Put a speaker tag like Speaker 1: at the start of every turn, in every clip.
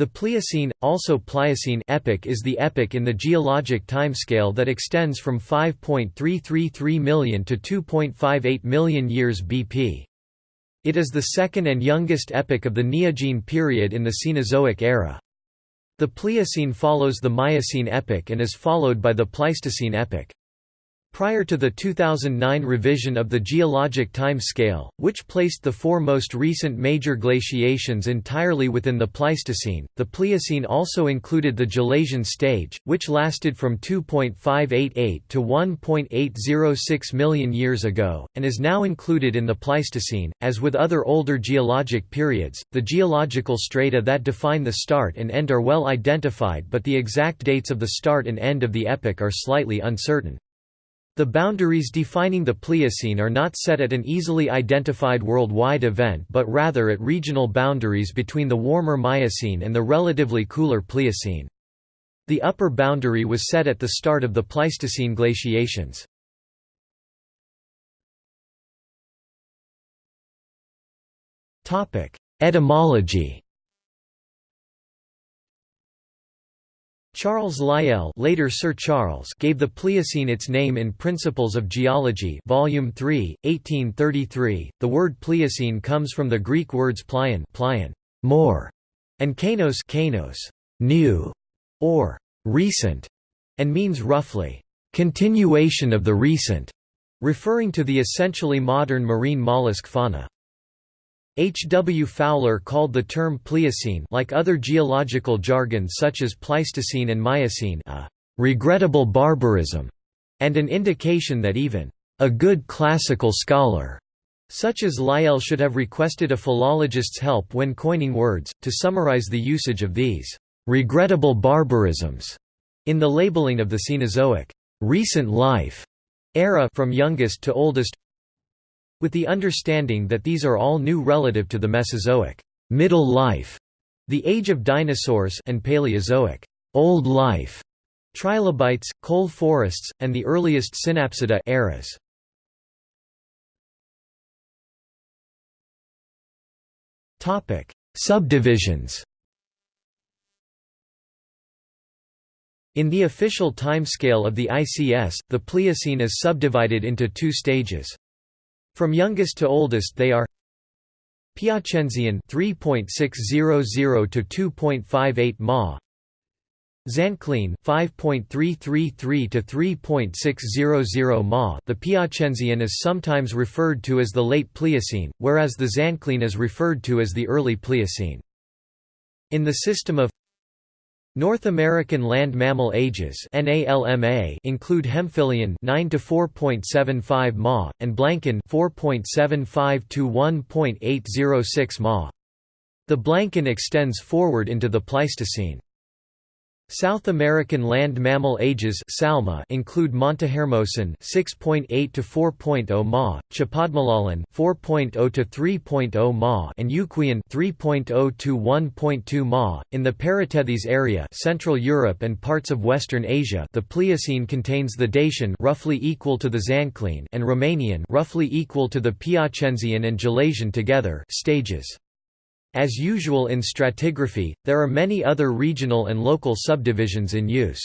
Speaker 1: The Pliocene, also Pliocene epoch is the epoch in the geologic timescale that extends from 5.333 million to 2.58 million years BP. It is the second and youngest epoch of the Neogene period in the Cenozoic era. The Pliocene follows the Miocene epoch and is followed by the Pleistocene epoch. Prior to the 2009 revision of the geologic time scale, which placed the four most recent major glaciations entirely within the Pleistocene, the Pliocene also included the Gelasian stage, which lasted from 2.588 to 1.806 million years ago, and is now included in the Pleistocene. As with other older geologic periods, the geological strata that define the start and end are well identified but the exact dates of the start and end of the epoch are slightly uncertain. The boundaries defining the Pliocene are not set at an easily identified worldwide event but rather at regional boundaries between the warmer Miocene and the relatively cooler Pliocene. The upper boundary was set at the start of the Pleistocene glaciations. Etymology Charles Lyell later Sir Charles gave the Pliocene its name in Principles of Geology Volume 3, 1833. The word Pliocene comes from the Greek words plion, plion more, and kainos, kainos new, or recent, and means roughly continuation of the recent, referring to the essentially modern marine mollusk fauna. H. W. Fowler called the term Pliocene like other geological jargon such as Pleistocene and Miocene a «regrettable barbarism» and an indication that even «a good classical scholar» such as Lyell should have requested a philologist's help when coining words, to summarize the usage of these «regrettable barbarisms» in the labeling of the Cenozoic «recent life» era from youngest to oldest with the understanding that these are all new relative to the Mesozoic middle life, the age of dinosaurs and Paleozoic old life, trilobites, coal forests, and the earliest synapsida eras. Topic: Subdivisions. In the official timescale of the ICS, the Pliocene is subdivided into two stages. From youngest to oldest they are Piacenzian 3.600 to 2.58 ma Zanclean 5.333 to 3.600 ma The Piacenzian is sometimes referred to as the late Pliocene, whereas the Zanclean is referred to as the early Pliocene. In the system of North American land mammal ages include Hemphillian 9 to 4.75 ma and Blancan 4.75 to 1.806 ma. The Blancan extends forward into the Pleistocene. South American land mammal ages Salma include Montehermosan 6.8 to 4.0 ma, Chapadmalalan 4.0 to 3.0 ma, and Uquian 3.0 to 1.2 ma. In the Paratethys area, Central Europe and parts of Western Asia, the Pliocene contains the Dacian roughly equal to the Zanclean and Romanian roughly equal to the Piacenzian and Gelasian together stages. As usual in stratigraphy, there are many other regional and local subdivisions in use.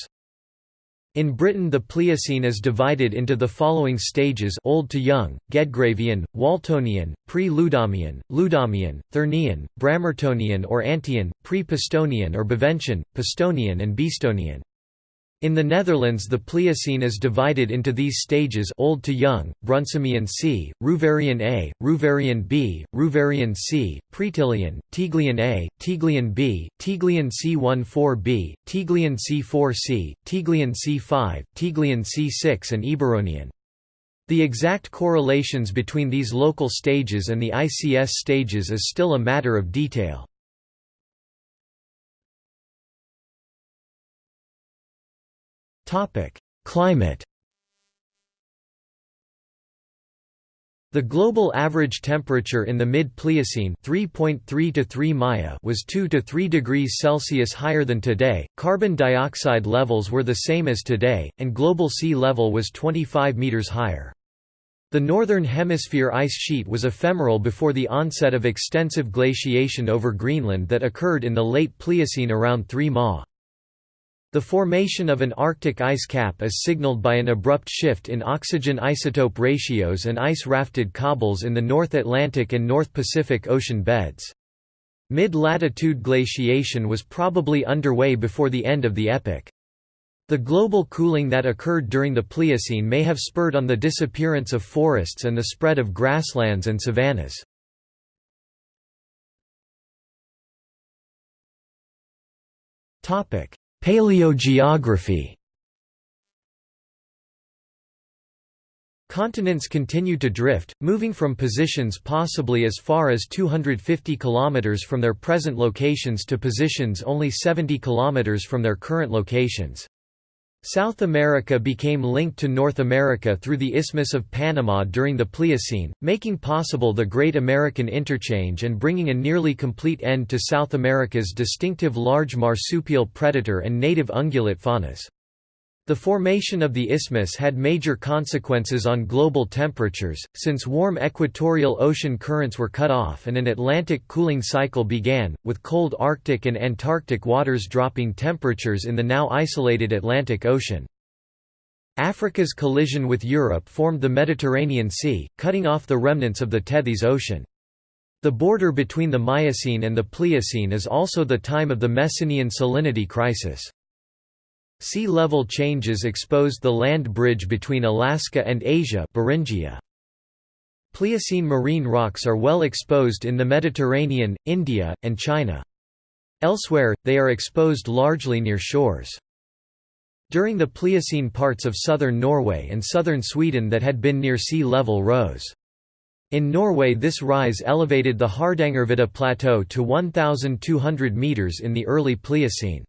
Speaker 1: In Britain the Pliocene is divided into the following stages Old to Young, Gedgravian, Waltonian, Pre-Ludhamian, Ludhamian, Thurnian, Bramertonian or Antian, Pre-Pistonian or Baventian, Pistonian and Beestonian. In the Netherlands the Pliocene is divided into these stages Old to Young, Brunssumian C, Reuverian A, Reuverian B, Reuverian C, Praetiglian, Tiglian A, Tiglian B, Tiglian C14b, Tiglian C4c, Tiglian C5, Tiglian C6 and Eburonian. The exact correlations between these local stages and the ICS stages is still a matter of detail. Topic: Climate. The global average temperature in the mid-Pliocene (3.3 to 3 Maya) was 2 to 3 degrees Celsius higher than today. Carbon dioxide levels were the same as today, and global sea level was 25 meters higher. The Northern Hemisphere ice sheet was ephemeral before the onset of extensive glaciation over Greenland that occurred in the late Pliocene around 3 Ma. The formation of an Arctic ice cap is signaled by an abrupt shift in oxygen isotope ratios and ice-rafted cobbles in the North Atlantic and North Pacific Ocean beds. Mid-latitude glaciation was probably underway before the end of the epoch. The global cooling that occurred during the Pliocene may have spurred on the disappearance of forests and the spread of grasslands and savannas. Paleogeography Continents continue to drift, moving from positions possibly as far as 250 km from their present locations to positions only 70 km from their current locations. South America became linked to North America through the Isthmus of Panama during the Pliocene, making possible the Great American Interchange and bringing a nearly complete end to South America's distinctive large marsupial predator and native ungulate faunas. The formation of the isthmus had major consequences on global temperatures, since warm equatorial ocean currents were cut off and an Atlantic cooling cycle began, with cold Arctic and Antarctic waters dropping temperatures in the now isolated Atlantic Ocean. Africa's collision with Europe formed the Mediterranean Sea, cutting off the remnants of the Tethys Ocean. The border between the Miocene and the Pliocene is also the time of the Messinian salinity crisis. Sea level changes exposed the land bridge between Alaska and Asia Beringia. Pliocene marine rocks are well exposed in the Mediterranean, India, and China. Elsewhere, they are exposed largely near shores. During the Pliocene parts of southern Norway and southern Sweden that had been near sea level rose. In Norway this rise elevated the Hardangervidda Plateau to 1,200 metres in the early Pliocene.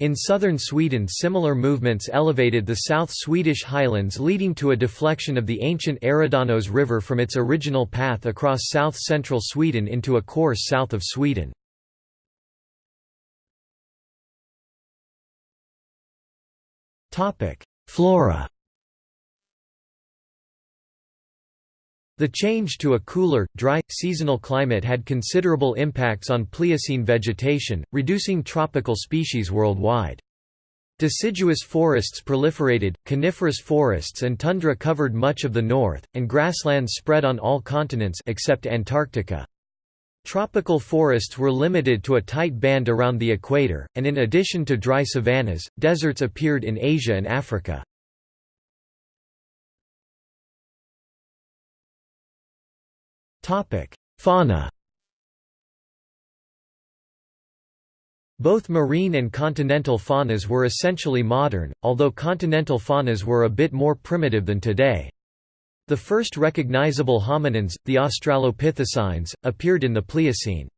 Speaker 1: In southern Sweden similar movements elevated the South Swedish highlands leading to a deflection of the ancient Eridanos River from its original path across south-central Sweden into a course south of Sweden. Flora The change to a cooler, dry, seasonal climate had considerable impacts on Pliocene vegetation, reducing tropical species worldwide. Deciduous forests proliferated, coniferous forests and tundra covered much of the north, and grasslands spread on all continents except Antarctica. Tropical forests were limited to a tight band around the equator, and in addition to dry savannas, deserts appeared in Asia and Africa. Fauna Both marine and continental faunas were essentially modern, although continental faunas were a bit more primitive than today. The first recognizable hominins, the Australopithecines, appeared in the Pliocene.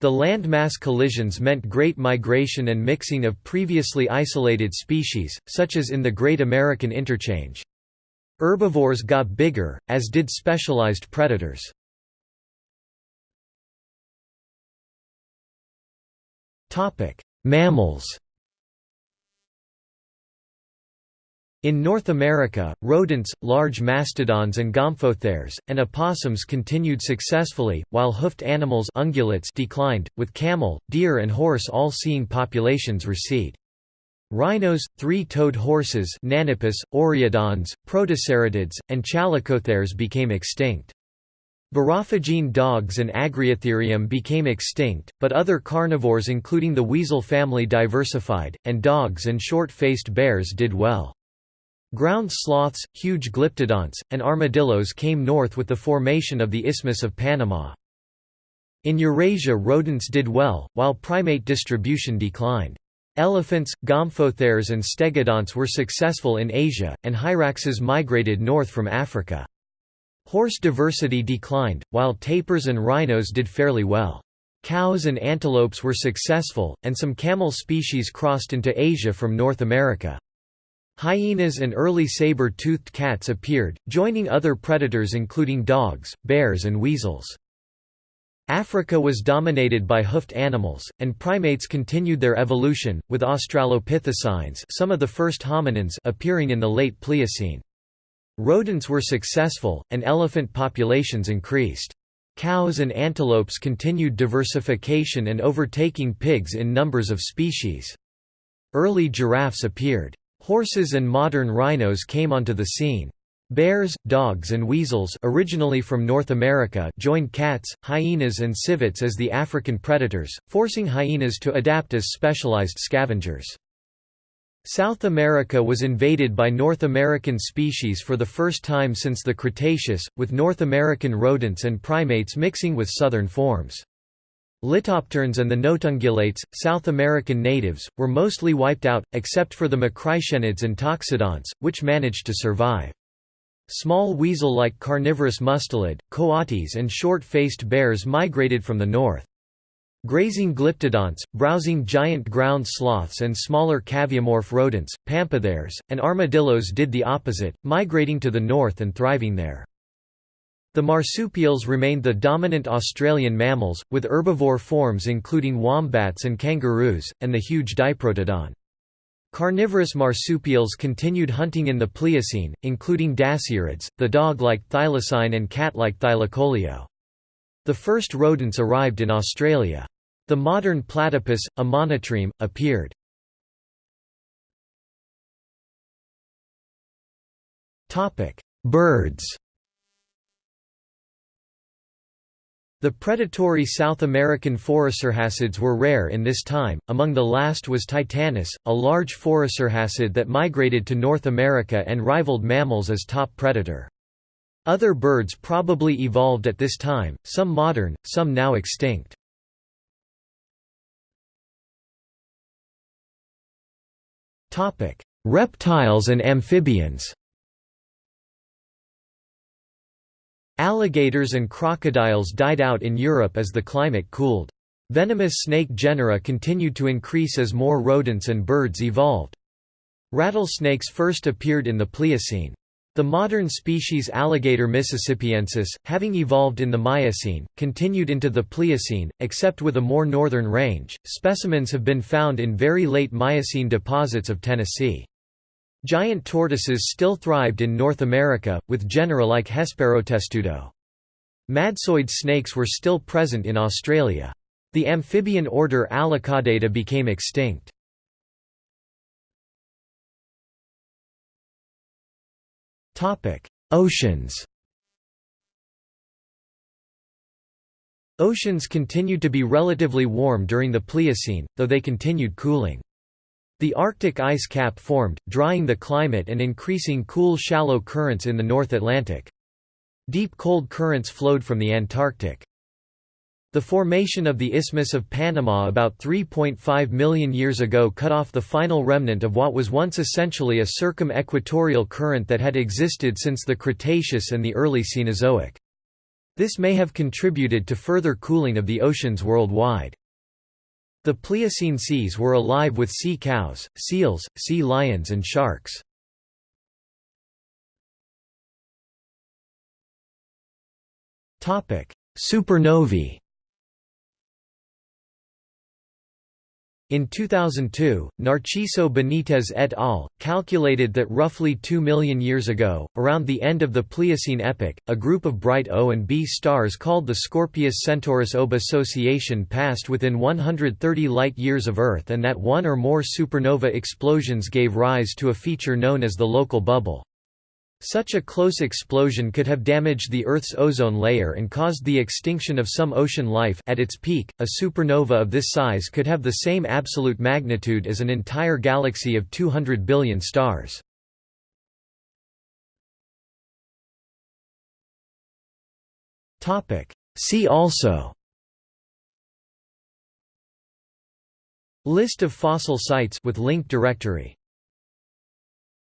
Speaker 1: The landmass collisions meant great migration and mixing of previously isolated species, such as in the Great American Interchange. Herbivores got bigger, as did specialized predators. Mammals In North America, rodents, large mastodons and gomphotheres, and opossums continued successfully, while hoofed animals ungulates declined, with camel, deer and horse all seeing populations recede. Rhinos, three-toed horses Nannippus, Oreodons, Protoceratids, and Chalicotheres became extinct. Borophagine dogs and Agriotherium became extinct, but other carnivores including the weasel family diversified, and dogs and short-faced bears did well. Ground sloths, huge glyptodonts, and armadillos came north with the formation of the Isthmus of Panama. In Eurasia rodents did well, while primate distribution declined. Elephants, gomphotheres and stegodonts were successful in Asia, and hyraxes migrated north from Africa. Horse diversity declined, while tapirs and rhinos did fairly well. Cows and antelopes were successful, and some camel species crossed into Asia from North America. Hyenas and early saber-toothed cats appeared, joining other predators including dogs, bears and weasels. Africa was dominated by hoofed animals, and primates continued their evolution, with Australopithecines some of the first hominins appearing in the late Pliocene. Rodents were successful, and elephant populations increased. Cows and antelopes continued diversification and overtaking pigs in numbers of species. Early giraffes appeared. Horses and modern rhinos came onto the scene. Bears, dogs and weasels originally from North America joined cats, hyenas and civets as the African predators, forcing hyenas to adapt as specialized scavengers. South America was invaded by North American species for the first time since the Cretaceous, with North American rodents and primates mixing with southern forms. Litopterns and the notungulates, South American natives, were mostly wiped out, except for the macrauchenids and toxodonts, which managed to survive. Small weasel-like carnivorous mustelid, coatis and short-faced bears migrated from the north. Grazing glyptodonts, browsing giant ground sloths and smaller caviomorph rodents, pampatheres, and armadillos did the opposite, migrating to the north and thriving there. The marsupials remained the dominant Australian mammals, with herbivore forms including wombats and kangaroos, and the huge diprotodon. Carnivorous marsupials continued hunting in the Pliocene, including dasyurids, the dog-like thylacine and cat-like thylacoleo. The first rodents arrived in Australia. The modern platypus, a monotreme, appeared. Birds The predatory South American phorusrhacids were rare in this time, among the last was Titanis, a large phorusrhacid that migrated to North America and rivaled mammals as top predator. Other birds probably evolved at this time, some modern, some now extinct. Reptiles and amphibians Alligators and crocodiles died out in Europe as the climate cooled. Venomous snake genera continued to increase as more rodents and birds evolved. Rattlesnakes first appeared in the Pliocene. The modern species Alligator mississippiensis, having evolved in the Miocene, continued into the Pliocene, except with a more northern range. Specimens have been found in very late Miocene deposits of Tennessee. Giant tortoises still thrived in North America, with genera like Hesperotestudo. Madtsoid snakes were still present in Australia. The amphibian order Allocaudata became extinct. Oceans Oceans continued to be relatively warm during the Pliocene, though they continued cooling. The Arctic ice cap formed, drying the climate and increasing cool shallow currents in the North Atlantic. Deep cold currents flowed from the Antarctic. The formation of the Isthmus of Panama about 3.5 million years ago cut off the final remnant of what was once essentially a circum-equatorial current that had existed since the Cretaceous and the early Cenozoic. This may have contributed to further cooling of the oceans worldwide. The Pliocene seas were alive with sea cows, seals, sea lions and sharks. Supernovae In 2002, Narciso Benitez et al. calculated that roughly 2 million years ago, around the end of the Pliocene epoch, a group of bright O and B stars called the Scorpius-Centaurus OB association passed within 130 light-years of Earth and that one or more supernova explosions gave rise to a feature known as the local bubble. Such a close explosion could have damaged the Earth's ozone layer and caused the extinction of some ocean life at its peak, a supernova of this size could have the same absolute magnitude as an entire galaxy of 200 billion stars. See also List of fossil sites with link directory